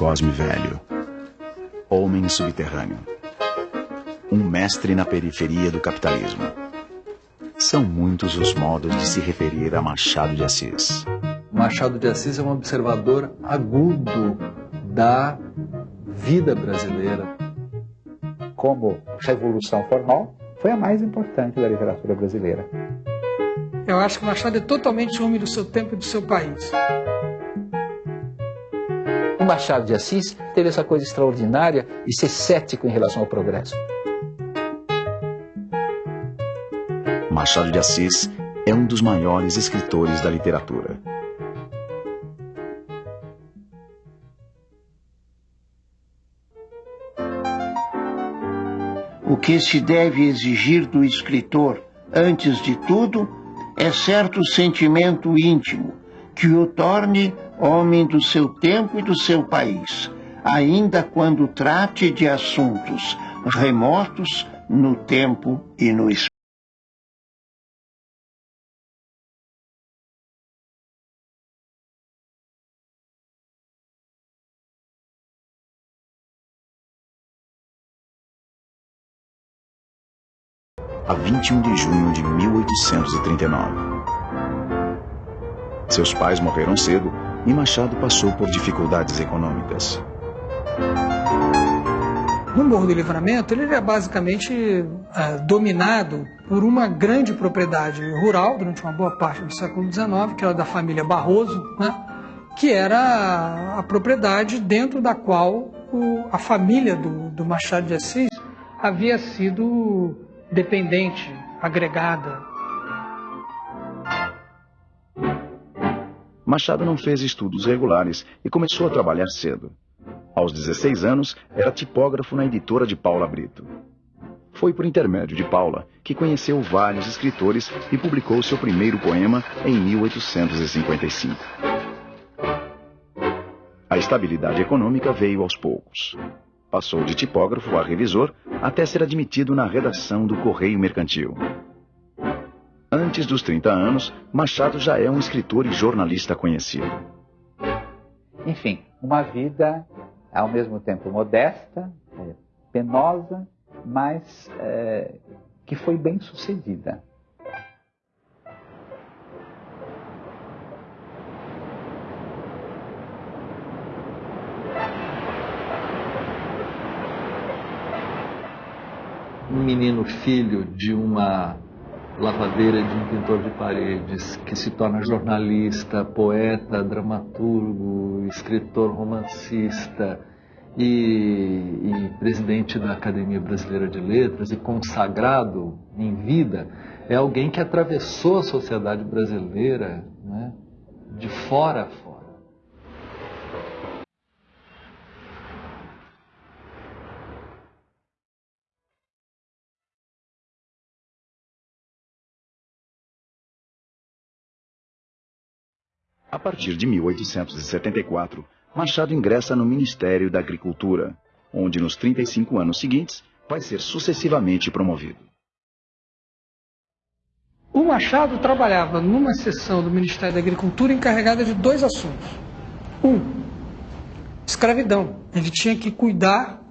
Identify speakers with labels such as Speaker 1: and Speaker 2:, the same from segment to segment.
Speaker 1: Cosme Velho. Homem subterrâneo. Um mestre na periferia do capitalismo. São muitos os modos de se referir a Machado de Assis.
Speaker 2: Machado de Assis é um observador agudo da vida brasileira.
Speaker 3: Como revolução formal, foi a mais importante da literatura brasileira.
Speaker 4: Eu acho que Machado é totalmente homem do seu tempo e do seu país.
Speaker 5: Machado de Assis teve essa coisa extraordinária de ser cético em relação ao progresso.
Speaker 1: Machado de Assis é um dos maiores escritores da literatura.
Speaker 6: O que se deve exigir do escritor, antes de tudo, é certo sentimento íntimo que o torne homem do seu tempo e do seu país, ainda quando trate de assuntos remotos no tempo e no espaço.
Speaker 1: a 21 de junho de 1839. Seus pais morreram cedo e Machado passou por dificuldades econômicas.
Speaker 4: No Morro do Livramento, ele era basicamente é, dominado por uma grande propriedade rural durante uma boa parte do século XIX, que era da família Barroso, né? que era a propriedade dentro da qual o, a família do, do Machado de Assis havia sido dependente, agregada.
Speaker 1: Machado não fez estudos regulares e começou a trabalhar cedo. Aos 16 anos, era tipógrafo na editora de Paula Brito. Foi por intermédio de Paula que conheceu vários escritores e publicou seu primeiro poema em 1855. A estabilidade econômica veio aos poucos. Passou de tipógrafo a revisor até ser admitido na redação do Correio Mercantil. Antes dos 30 anos, Machado já é um escritor e jornalista conhecido.
Speaker 3: Enfim, uma vida ao mesmo tempo modesta, é, penosa, mas é, que foi bem sucedida.
Speaker 2: um menino filho de uma lavadeira de um pintor de paredes, que se torna jornalista, poeta, dramaturgo, escritor, romancista e, e, presidente da Academia Brasileira de Letras e consagrado em vida, é alguém que atravessou a sociedade brasileira né, de fora a fora.
Speaker 1: A partir de 1874, Machado ingressa no Ministério da Agricultura, onde nos 35 anos seguintes vai ser sucessivamente promovido.
Speaker 4: O Machado trabalhava numa seção do Ministério da Agricultura encarregada de dois assuntos. Um, escravidão. Ele tinha que cuidar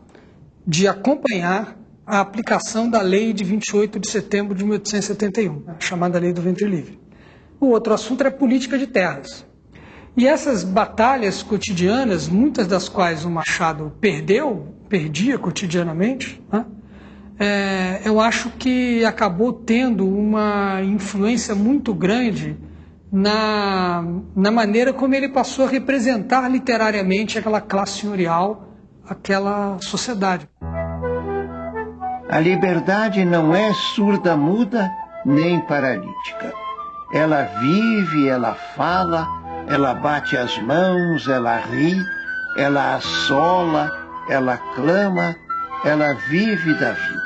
Speaker 4: de acompanhar a aplicação da lei de 28 de setembro de 1871, a chamada Lei do Ventre Livre. O outro assunto era política de terras. E essas batalhas cotidianas, muitas das quais o Machado perdeu, perdia cotidianamente, né? é, eu acho que acabou tendo uma influência muito grande na, na maneira como ele passou a representar literariamente aquela classe senhorial, aquela sociedade.
Speaker 6: A liberdade não é surda-muda nem paralítica. Ela vive, ela fala, ela bate as mãos, ela ri, ela assola, ela clama, ela vive da vida.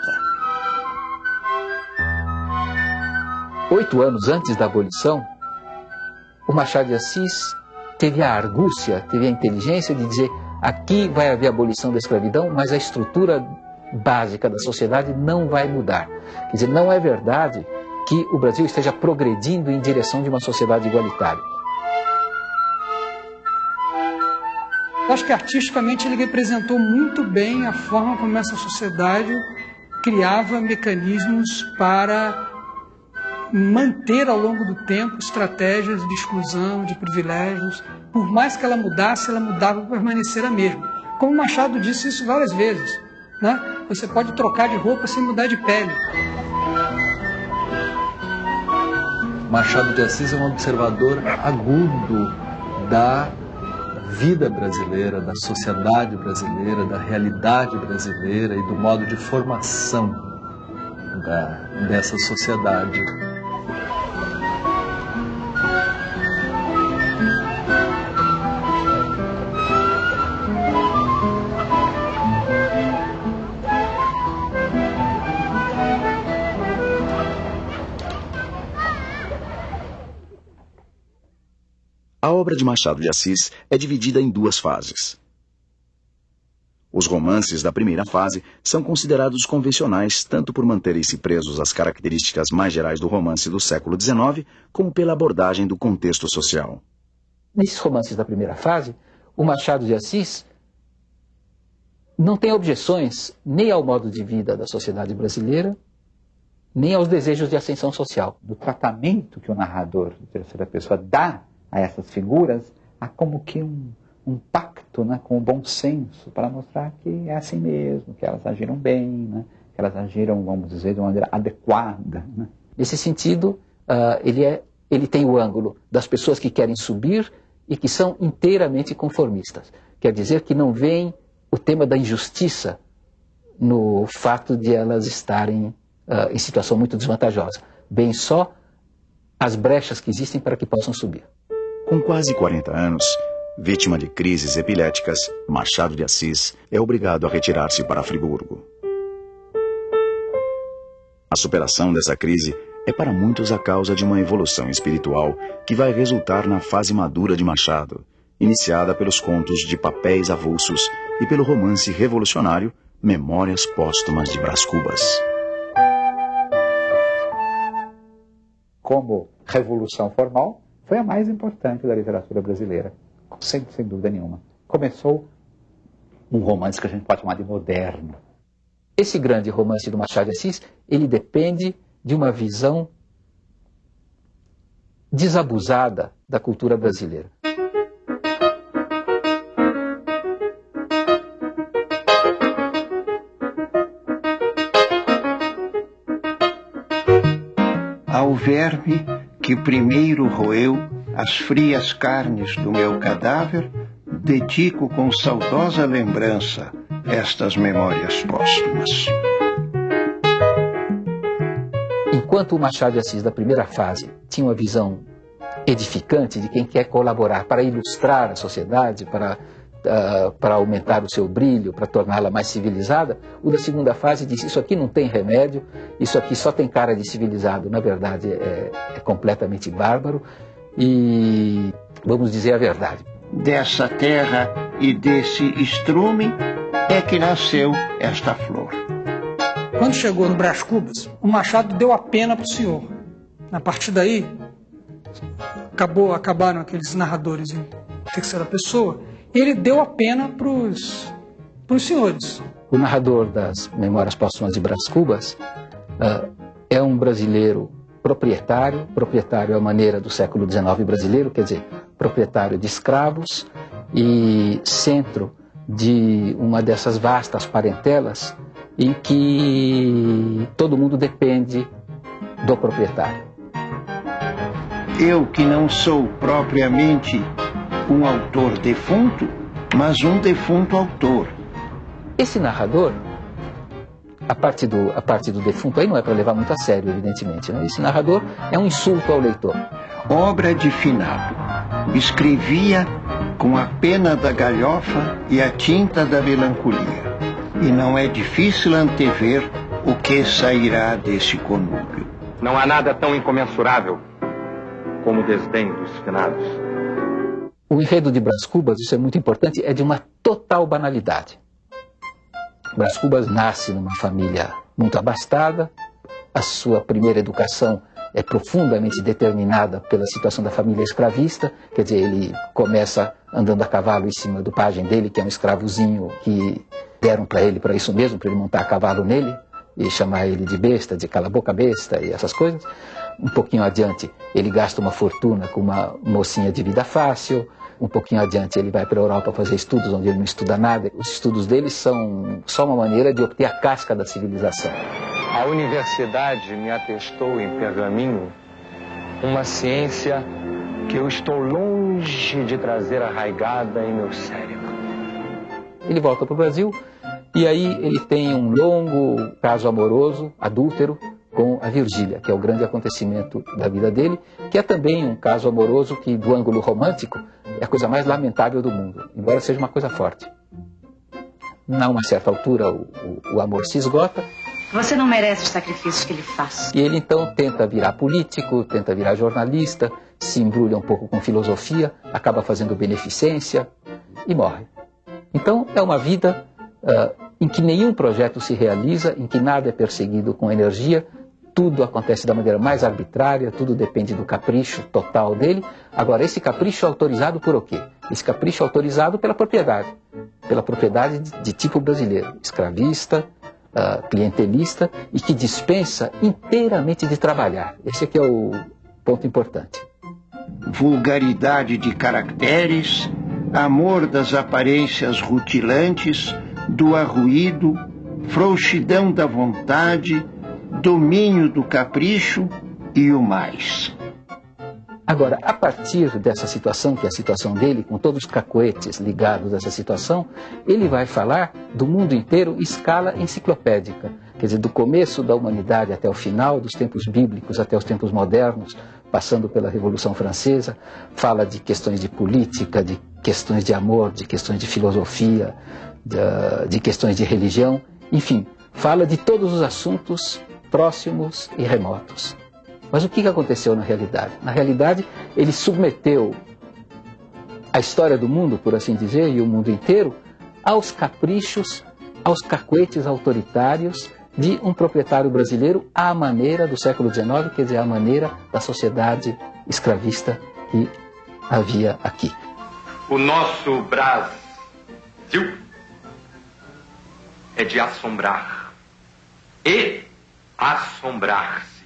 Speaker 5: Oito anos antes da abolição, o Machado de Assis teve a argúcia, teve a inteligência de dizer aqui vai haver abolição da escravidão, mas a estrutura básica da sociedade não vai mudar. Quer dizer, não é verdade que o Brasil esteja progredindo em direção de uma sociedade igualitária.
Speaker 4: Acho que artisticamente ele representou muito bem a forma como essa sociedade criava mecanismos para manter ao longo do tempo estratégias de exclusão, de privilégios. Por mais que ela mudasse, ela mudava para permanecer a mesma. Como Machado disse isso várias vezes. Né? Você pode trocar de roupa sem mudar de pele.
Speaker 2: Machado de Assis é um observador agudo da vida brasileira, da sociedade brasileira, da realidade brasileira e do modo de formação da, dessa sociedade.
Speaker 1: A obra de Machado de Assis é dividida em duas fases. Os romances da primeira fase são considerados convencionais tanto por manterem-se presos às características mais gerais do romance do século XIX, como pela abordagem do contexto social.
Speaker 5: Nesses romances da primeira fase, o Machado de Assis não tem objeções nem ao modo de vida da sociedade brasileira, nem aos desejos de ascensão social.
Speaker 3: Do tratamento que o narrador de terceira pessoa dá a essas figuras, há como que um, um pacto né, com o bom senso para mostrar que é assim mesmo, que elas agiram bem, né, que elas agiram, vamos dizer, de uma maneira adequada. Né.
Speaker 5: Nesse sentido, uh, ele, é, ele tem o ângulo das pessoas que querem subir e que são inteiramente conformistas. Quer dizer que não veem o tema da injustiça no fato de elas estarem uh, em situação muito desvantajosa. Bem só as brechas que existem para que possam subir.
Speaker 1: Com quase 40 anos, vítima de crises epiléticas, Machado de Assis é obrigado a retirar-se para Friburgo. A superação dessa crise é para muitos a causa de uma evolução espiritual que vai resultar na fase madura de Machado, iniciada pelos contos de papéis avulsos e pelo romance revolucionário Memórias Póstumas de Brás Cubas.
Speaker 3: Como revolução formal, foi a mais importante da literatura brasileira, sem, sem dúvida nenhuma. Começou um romance que a gente pode chamar de moderno.
Speaker 5: Esse grande romance do Machado de Assis, ele depende de uma visão desabusada da cultura brasileira.
Speaker 6: Ao verme que primeiro roeu as frias carnes do meu cadáver, dedico com saudosa lembrança estas memórias póstumas.
Speaker 5: Enquanto o Machado de Assis, da primeira fase, tinha uma visão edificante de quem quer colaborar para ilustrar a sociedade, para uh, para aumentar o seu brilho, para torná-la mais civilizada. O da segunda fase diz: Isso aqui não tem remédio, isso aqui só tem cara de civilizado. Na verdade, é, é completamente bárbaro. E vamos dizer a verdade.
Speaker 6: Dessa terra e desse estrume é que nasceu esta flor.
Speaker 4: Quando chegou no Brás Cubas, o Machado deu a pena para o senhor. A partir daí, acabou, acabaram aqueles narradores em terceira pessoa ele deu a pena para os senhores.
Speaker 5: O narrador das Memórias Póstumas de Brás Cubas uh, é um brasileiro proprietário, proprietário à maneira do século XIX brasileiro, quer dizer, proprietário de escravos e centro de uma dessas vastas parentelas em que todo mundo depende do proprietário.
Speaker 6: Eu que não sou propriamente um autor defunto, mas um defunto autor.
Speaker 5: Esse narrador, a parte do, a parte do defunto aí não é para levar muito a sério, evidentemente. Né? Esse narrador é um insulto ao leitor.
Speaker 6: Obra de finado. Escrevia com a pena da galhofa e a tinta da melancolia. E não é difícil antever o que sairá desse conúbio.
Speaker 7: Não há nada tão incomensurável como o desdém dos finados.
Speaker 5: O enredo de Brás Cubas, isso é muito importante, é de uma total banalidade. Brás Cubas nasce numa família muito abastada, a sua primeira educação é profundamente determinada pela situação da família escravista, quer dizer, ele começa andando a cavalo em cima do pajem dele, que é um escravozinho que deram para ele para isso mesmo, para ele montar a cavalo nele e chamar ele de besta, de cala boca besta e essas coisas. Um pouquinho adiante, ele gasta uma fortuna com uma mocinha de vida fácil. Um pouquinho adiante, ele vai para a Europa fazer estudos onde ele não estuda nada. Os estudos dele são só uma maneira de obter a casca da civilização.
Speaker 7: A universidade me atestou em pergaminho uma ciência que eu estou longe de trazer arraigada em meu cérebro.
Speaker 5: Ele volta para o Brasil e aí ele tem um longo caso amoroso, adúltero, com a Virgília, que é o grande acontecimento da vida dele, que é também um caso amoroso que, do ângulo romântico, é a coisa mais lamentável do mundo, embora seja uma coisa forte. A uma certa altura, o, o, o amor se esgota.
Speaker 8: Você não merece os sacrifícios que ele faz.
Speaker 5: E ele então tenta virar político, tenta virar jornalista, se embrulha um pouco com filosofia, acaba fazendo beneficência e morre. Então é uma vida uh, em que nenhum projeto se realiza, em que nada é perseguido com energia, tudo acontece da maneira mais arbitrária, tudo depende do capricho total dele. Agora, esse capricho é autorizado por o quê? Esse capricho é autorizado pela propriedade, pela propriedade de, tipo brasileiro, escravista, uh, clientelista e que dispensa inteiramente de trabalhar. Esse aqui é o ponto importante.
Speaker 6: Vulgaridade de caracteres, amor das aparências rutilantes, do arruído, frouxidão da vontade, domínio do capricho e o mais.
Speaker 5: Agora, a partir dessa situação, que é a situação dele, com todos os cacoetes ligados a essa situação, ele vai falar do mundo inteiro em escala enciclopédica. Quer dizer, do começo da humanidade até o final, dos tempos bíblicos até os tempos modernos, passando pela Revolução Francesa, fala de questões de política, de questões de amor, de questões de filosofia, de, de questões de religião, enfim, fala de todos os assuntos próximos e remotos. Mas o que aconteceu na realidade? Na realidade, ele submeteu a história do mundo, por assim dizer, e o mundo inteiro, aos caprichos, aos cacuetes autoritários de um proprietário brasileiro à maneira do século XIX, quer dizer, à maneira da sociedade escravista que havia aqui.
Speaker 7: O nosso Brasil é de assombrar e assombrar-se.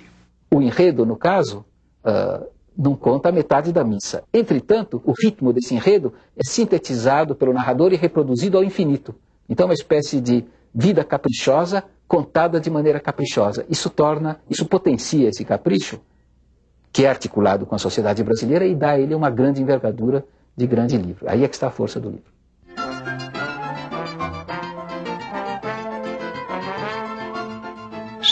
Speaker 5: O enredo, no caso, uh, não conta a metade da missa. Entretanto, o ritmo desse enredo é sintetizado pelo narrador e reproduzido ao infinito. Então, é uma espécie de vida caprichosa contada de maneira caprichosa. Isso torna, isso potencia esse capricho, que é articulado com a sociedade brasileira e dá a ele uma grande envergadura de grande livro. Aí é que está a força do livro.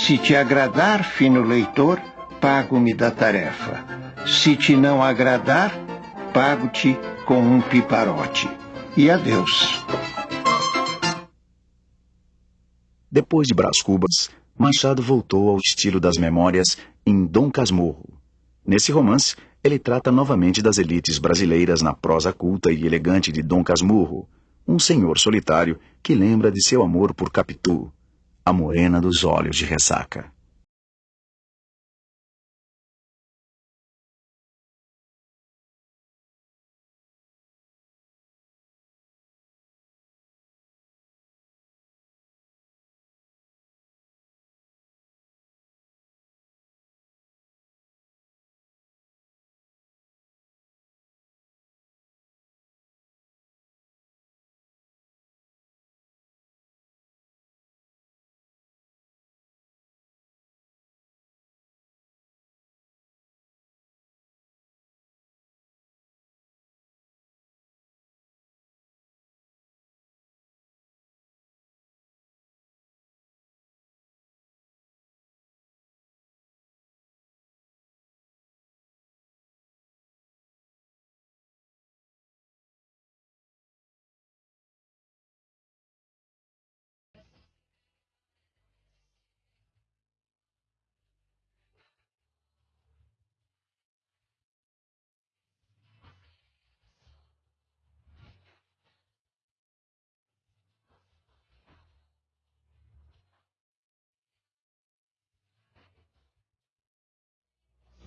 Speaker 6: Se te agradar, fino leitor, pago-me da tarefa. Se te não agradar, pago-te com um piparote. E adeus.
Speaker 1: Depois de Brás Cubas, Machado voltou ao estilo das memórias em Dom Casmurro. Nesse romance, ele trata novamente das elites brasileiras na prosa culta e elegante de Dom Casmurro, um senhor solitário que lembra de seu amor por Capitu, a morena dos olhos de ressaca.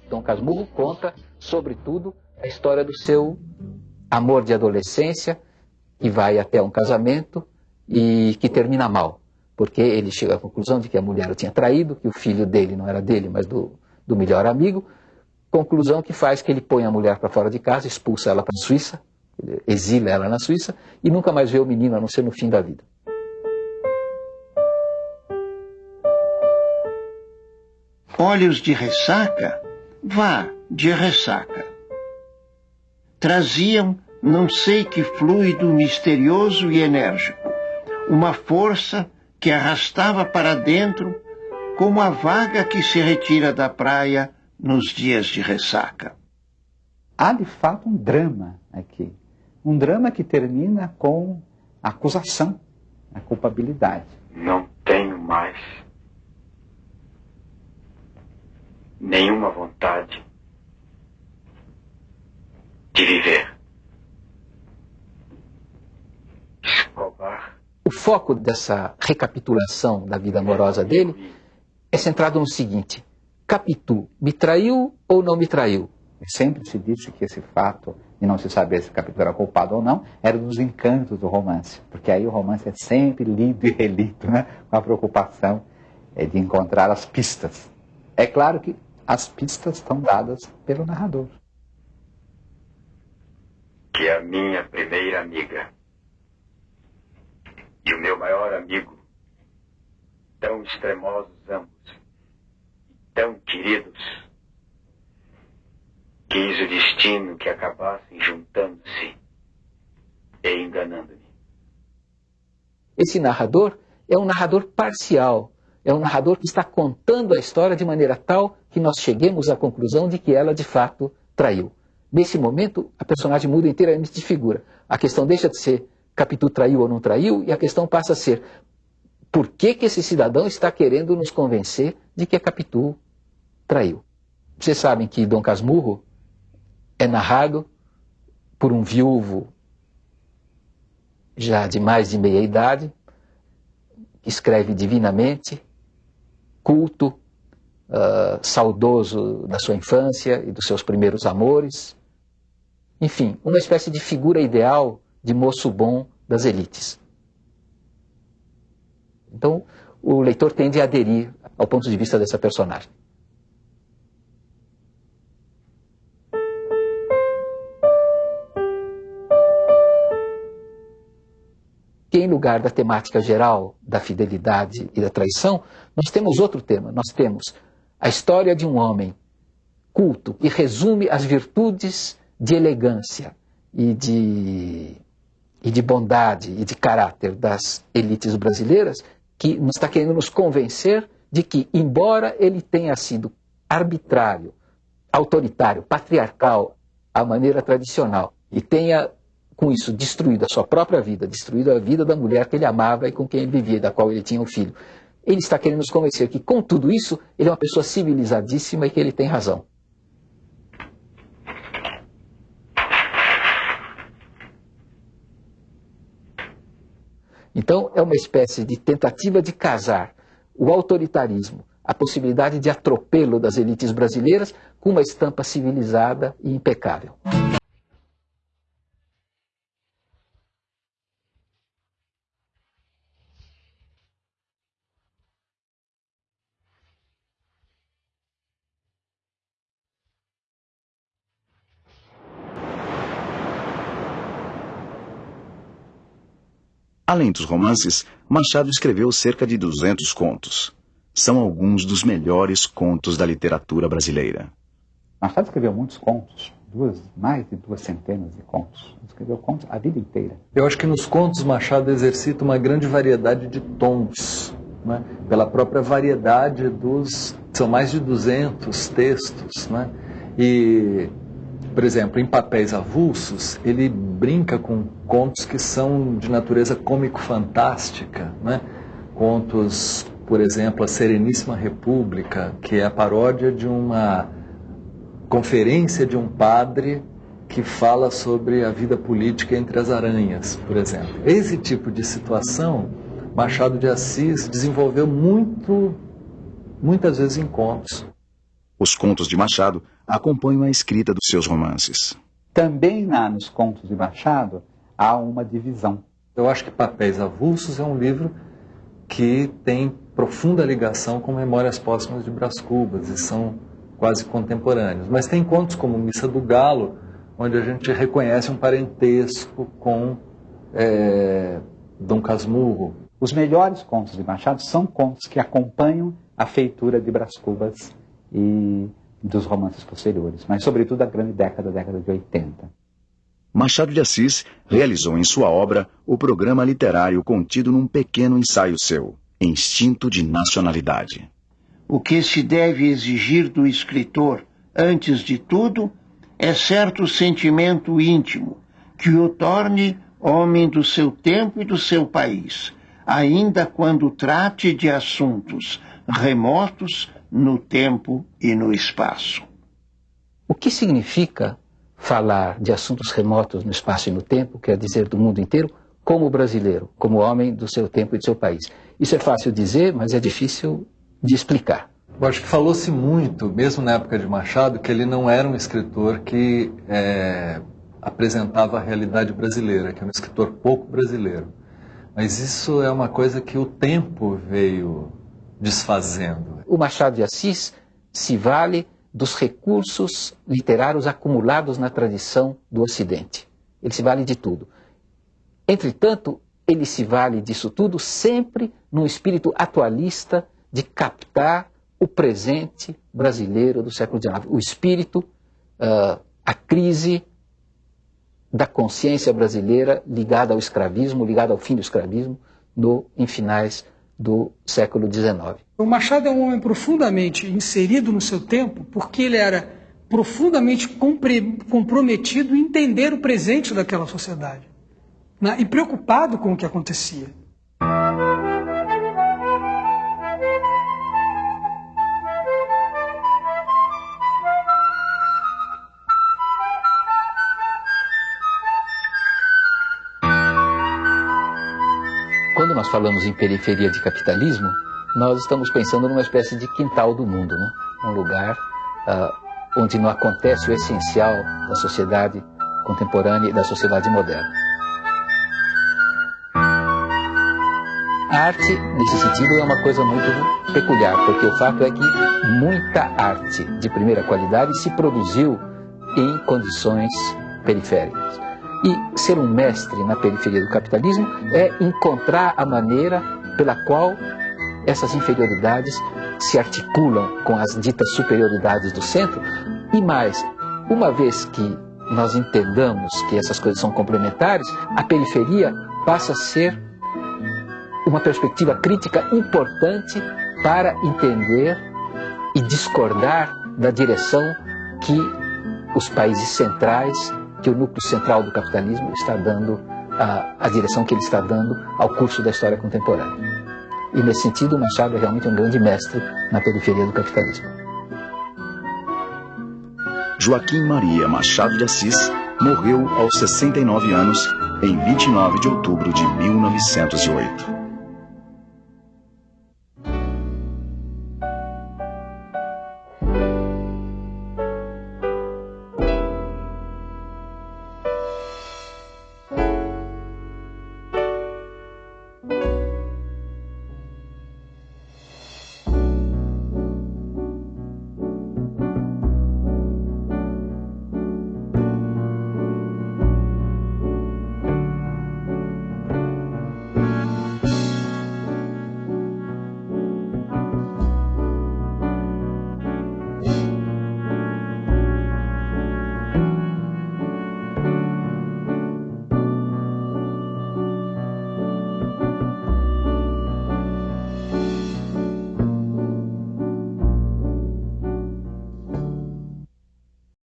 Speaker 5: Dom Casmurro conta, sobretudo, a história do seu amor de adolescência, que vai até um casamento e que termina mal, porque ele chega à conclusão de que a mulher o tinha traído, que o filho dele não era dele, mas do, do melhor amigo, conclusão que faz que ele põe a mulher para fora de casa, expulsa ela para a Suíça, exila ela na Suíça e nunca mais vê o menino a não ser no fim da vida.
Speaker 6: Olhos de ressaca? Vá, de ressaca. Traziam não sei que fluido misterioso e enérgico, uma força que arrastava para dentro como a vaga que se retira da praia nos dias de ressaca.
Speaker 3: Há de fato um drama aqui. Um drama que termina com a acusação, a culpabilidade.
Speaker 9: Não tenho mais nenhuma vontade de viver. Escobar.
Speaker 5: O foco dessa recapitulação da vida amorosa dele é centrado no seguinte: Capitu me traiu ou não me traiu?
Speaker 3: Sempre se disse que esse fato de não se saber se Capitu era culpado ou não era um dos encantos do romance, porque aí o romance é sempre lido e relido, né? com a preocupação é, de encontrar as pistas. É claro que as pistas estão dadas pelo narrador.
Speaker 9: Que a minha primeira amiga. E o meu maior amigo, tão extremosos ambos, tão queridos, quis o destino que acabassem juntando-se e enganando-me.
Speaker 5: Esse narrador é um narrador parcial é um narrador que está contando a história de maneira tal que nós cheguemos à conclusão de que ela de fato traiu. Nesse momento, a personagem muda inteiramente de figura. A questão deixa de ser Capitu traiu ou não traiu, e a questão passa a ser por que, que esse cidadão está querendo nos convencer de que a Capitu traiu. Vocês sabem que Dom Casmurro é narrado por um viúvo já de mais de meia idade, que escreve divinamente, culto, uh, saudoso da sua infância e dos seus primeiros amores. Enfim, uma espécie de figura ideal de moço bom das elites. Então, o leitor tende a aderir ao ponto de vista dessa personagem. Em lugar da temática geral da fidelidade e da traição, nós temos outro tema. Nós temos a história de um homem culto que resume as virtudes de elegância e de, e de bondade e de caráter das elites brasileiras, que nos está querendo nos convencer de que, embora ele tenha sido arbitrário, autoritário, patriarcal, à maneira tradicional, e tenha com isso destruído a sua própria vida, destruído a vida da mulher que ele amava e com quem ele vivia, da qual ele tinha um filho. Ele está querendo nos convencer que, com tudo isso, ele é uma pessoa civilizadíssima e que ele tem razão. Então, é uma espécie de tentativa de casar o autoritarismo, a possibilidade de atropelo das elites brasileiras, com uma estampa civilizada e impecável.
Speaker 1: Além dos romances, Machado escreveu cerca de 200 contos. São alguns dos melhores contos da literatura brasileira.
Speaker 3: Machado escreveu muitos contos, duas, mais de duas centenas de contos. Escreveu contos a vida inteira.
Speaker 2: Eu acho que nos contos Machado exercita uma grande variedade de tons, né? pela própria variedade dos. São mais de 200 textos. Né? E por exemplo, em papéis avulsos, ele brinca com contos que são de natureza cômico-fantástica, né? Contos, por exemplo, A Sereníssima República, que é a paródia de uma conferência de um padre que fala sobre a vida política entre as aranhas, por exemplo. Esse tipo de situação, Machado de Assis desenvolveu muito, muitas vezes em contos.
Speaker 1: Os contos de Machado acompanham a escrita dos seus romances.
Speaker 3: Também na, nos contos de Machado há uma divisão.
Speaker 2: Eu acho que Papéis Avulsos é um livro que tem profunda ligação com Memórias Póstumas de Brás Cubas e são quase contemporâneos. Mas tem contos como Missa do Galo, onde a gente reconhece um parentesco com é, Dom Casmurro.
Speaker 3: Os melhores contos de Machado são contos que acompanham a feitura de Brás Cubas e dos romances posteriores, mas sobretudo a grande década, a década de 80.
Speaker 1: Machado de Assis realizou em sua obra o programa literário contido num pequeno ensaio seu, Instinto de Nacionalidade.
Speaker 6: O que se deve exigir do escritor, antes de tudo, é certo sentimento íntimo que o torne homem do seu tempo e do seu país, ainda quando trate de assuntos remotos no tempo e no espaço.
Speaker 5: O que significa falar de assuntos remotos no espaço e no tempo, quer dizer do mundo inteiro, como brasileiro, como homem do seu tempo e do seu país? Isso é fácil dizer, mas é difícil de explicar.
Speaker 2: Eu acho que falou-se muito, mesmo na época de Machado, que ele não era um escritor que é, apresentava a realidade brasileira, que era um escritor pouco brasileiro. Mas isso é uma coisa que o tempo veio desfazendo.
Speaker 5: O Machado de Assis se vale dos recursos literários acumulados na tradição do Ocidente. Ele se vale de tudo. Entretanto, ele se vale disso tudo sempre num espírito atualista de captar o presente brasileiro do século XIX. O espírito, uh, a crise da consciência brasileira ligada ao escravismo, ligada ao fim do escravismo, no, em finais do século XIX.
Speaker 4: O Machado é um homem profundamente inserido no seu tempo, porque ele era profundamente comprometido em entender o presente daquela sociedade né? e preocupado com o que acontecia.
Speaker 5: Nós falamos em periferia de capitalismo, nós estamos pensando numa espécie de quintal do mundo, né? um lugar uh, onde não acontece o essencial da sociedade contemporânea e da sociedade moderna. A arte, nesse sentido, é uma coisa muito peculiar, porque o fato é que muita arte de primeira qualidade se produziu em condições periféricas. E ser um mestre na periferia do capitalismo é encontrar a maneira pela qual essas inferioridades se articulam com as ditas superioridades do centro. E mais, uma vez que nós entendamos que essas coisas são complementares, a periferia passa a ser uma perspectiva crítica importante para entender e discordar da direção que os países centrais, que o núcleo central do capitalismo está dando, a, a direção que ele está dando ao curso da história contemporânea. E nesse sentido, Machado é realmente um grande mestre na periferia do capitalismo.
Speaker 1: Joaquim Maria Machado de Assis morreu aos 69 anos em 29 de outubro de 1908.